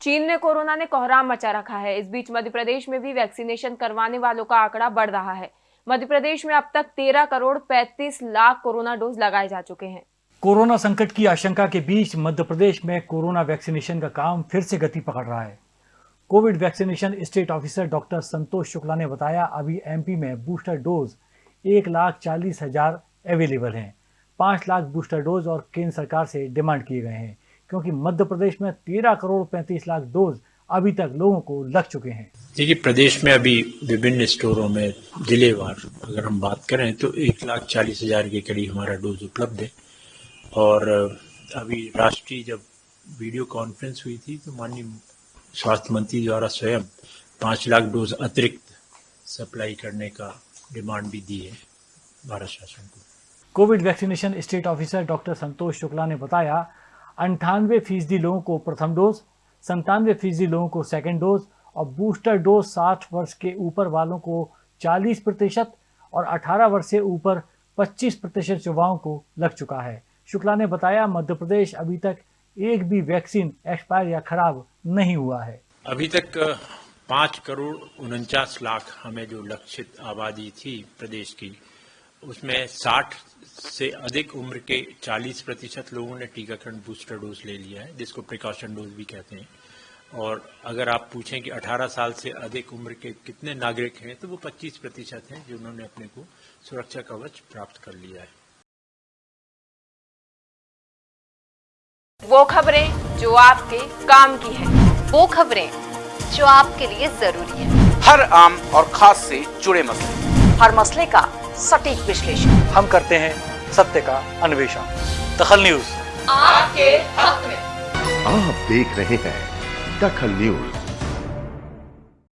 चीन ने कोरोना ने कोहराम मचा रखा है। इस बीच मध्य प्रदेश में भी वैक्सीनेशन करवाने वालों का आंकड़ा बढ़ रहा है। मध्य प्रदेश में अब तक तेरह करोड़ पैंतीस लाख कोरोना डोज लगाए जा चुके हैं। कोरोना संकट की आशंका के बीच मध्य प्रदेश में कोरोना वैक्सीनेशन का काम फिर से गति पकड़ रहा है। Covid vaccination state officer doctor Santosh Shukla ने बताया, अभी एमपी में बूस्टर डोज एक लाख चालीस हज़ार अवेलेबल हैं। पाँच लाख बूस्टर डोज और केंद्र सरकार से डिमांड किए गए हैं। क्योंकि मध्य प्रदेश में तेरह करोड़ पैंतीस लाख डोज अभी तक लोगों को लग चुके हैं। देखिए प्रदेश में अभी विभिन्न स्टोरों में जिलेवार अगर हम बात करें तो एक लाख चालीस हज़ार के करीब हमारा डोज उपलब्ध है। और अभी राष्ट्रीय जब वीडियो कॉन्फ्रेंस हुई थी तो माननीय स्वास्थ्य मंत्री द्वारा स्वयं पाँच लाख डोज अतिरिक्त सप्लाई करने का डिमांड भी दी है भारत शासन को। Covid vaccination state officer doctor Santosh Shukla ने बताया अंठानवे फ़ीसदी लोगों को प्रथम डोज, संतानवे फ़ीसदी लोगों को सेकेंड डोज और बूस्टर डोज साठ वर्ष के ऊपर वालों को 40 प्रतिशत और 18 वर्ष से ऊपर 25 प्रतिशत युवाओं को लग चुका है। शुक्ला ने बताया, मध्य प्रदेश अभी तक एक भी वैक्सीन एक्सपायर या खराब नहीं हुआ है। अभी तक पाँच करोड़ उनचास लाख हमें जो लक्षित आबादी थी प्रदेश की उसमें साठ से अधिक उम्र के 40 प्रतिशत लोगों ने टीकाकरण बूस्टर डोज ले लिया है जिसको प्रिकॉशन डोज भी कहते हैं। और अगर आप पूछें कि 18 साल से अधिक उम्र के कितने नागरिक हैं तो वो 25 प्रतिशत हैं जिन्होंने अपने को सुरक्षा कवच प्राप्त कर लिया है। वो खबरें जो आपके काम की है। वो खबरें जो आपके लिए ज़रूरी है। हर आम और खास से जुड़े मसले। हर मसले का सटीक विश्लेषण। हम करते हैं सत्य का अन्वेषण। दखल न्यूज़। आपके हक में। आप देख रहे हैं दखल न्यूज़।